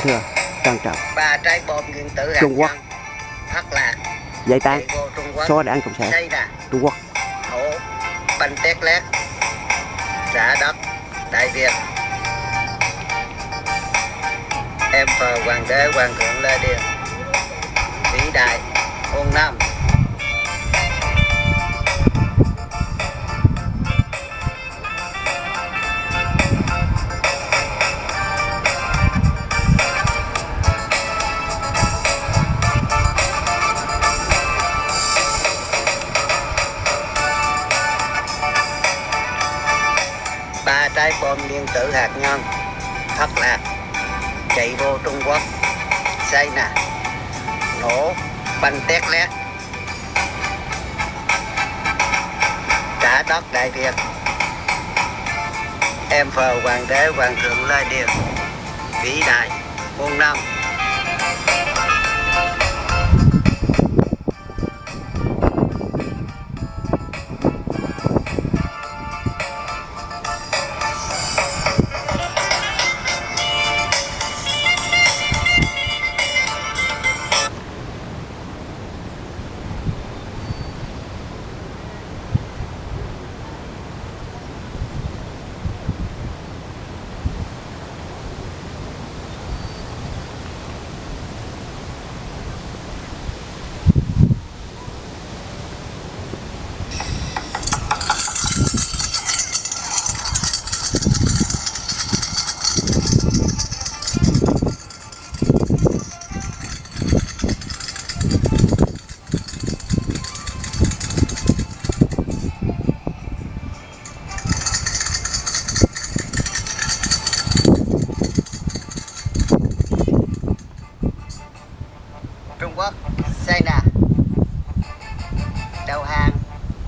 kính thưa trân trọng. Ba trái bom nguyên tử Trung Quốc. thất lạc giải tán. Xóa đảng cộng sản Trung Quốc. Hổ banh tét lét. Trả đất đại việt. Em phờ hoàng đế hoàng thượng lê điền. Vĩ đại hôn năm trái bom nguyên tử hạt nhân, thất lạc, chạy vô Trung Quốc xây nè, nổ, banh tét lét. Trả đất đại việt. Em phờ hoàng đế, hoàng thượng lai điền, vĩ đại, muôn năm.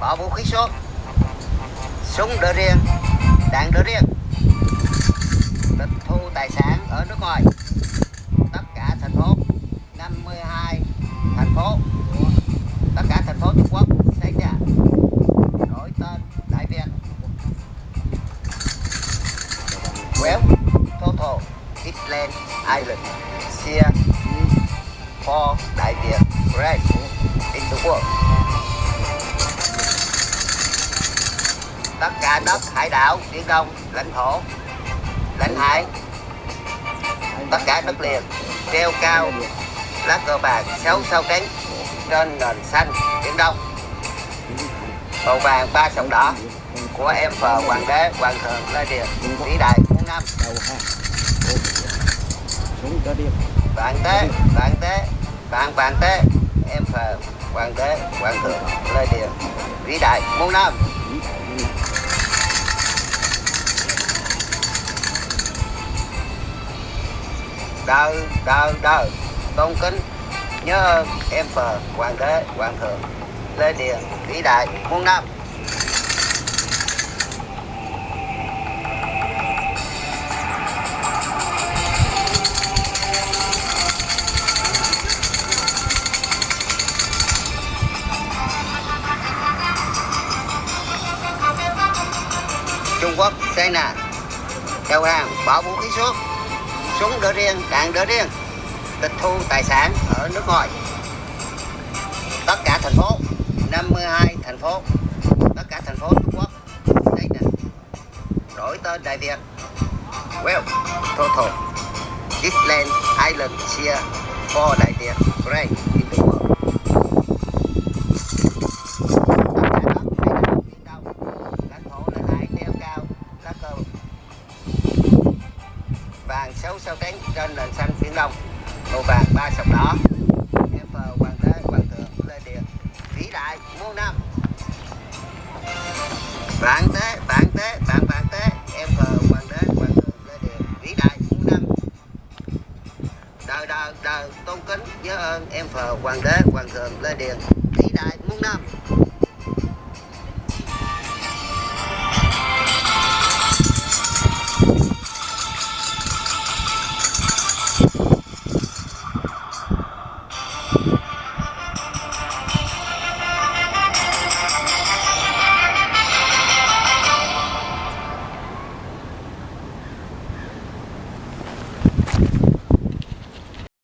Có vũ khí số súng đỡ riêng, đạn đỡ riêng. Tịch thu tài sản ở nước ngoài. Tất cả thành phố 52 thành phố tất cả thành phố Trung Quốc xây nè đổi tên Đại Việt. Well total Island Island Sea for Đại Việt Great in the world. Tất cả đất hải đảo, biển đông, lãnh thổ, lãnh hải, tất cả đất liền treo cao lá cờ vàng sáu sao trắng trên nền xanh biển đông. Màu vàng ba sọc đỏ của em phờ hoàng đế hoàng thượng lê điền vĩ đại muôn năm. Đầu vạn tế vạn tế vạn vạn tế em phờ hoàng đế hoàng thượng lê điền vĩ đại muôn năm đời đời đời tôn kính, nhớ ơn em phờ hoàng đế, hoàng thượng, lê điền, vĩ đại, muôn năm. Trung Quốc xây nè đầu hàng bỏ vũ khí xuống súng đỡ riêng, đạn đỡ riêng. Tịch thu tài sản ở nước ngoài. Tất cả thành phố 52 thành phố. Tất cả thành phố Trung Quốc. Đây nè. Đổi tên Đại Việt. Well, total. Island Island Sea for Đại Việt. Great. đời đời đời tôn kính, nhớ ơn em phờ, hoàng đế, hoàng thượng lê điền vĩ đại, muôn năm